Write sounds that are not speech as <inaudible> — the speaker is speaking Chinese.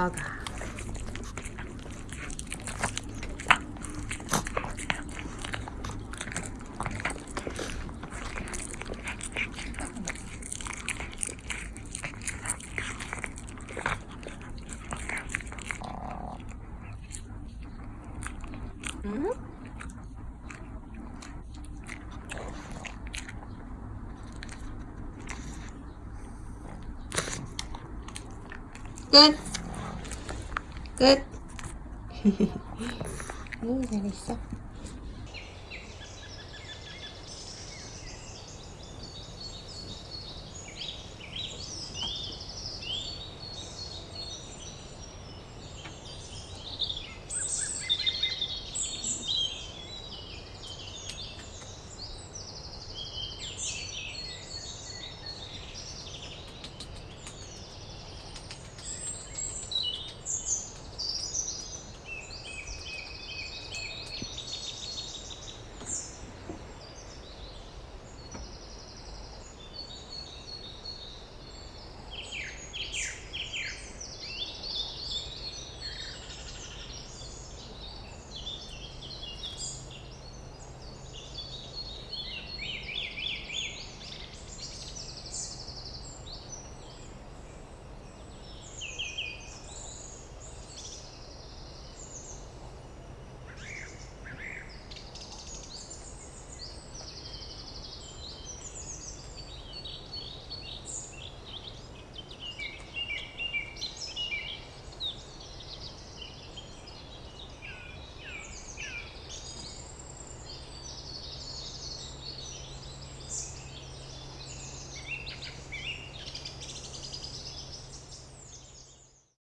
嗯。对。 끝. <laughs> 응, 잘했어.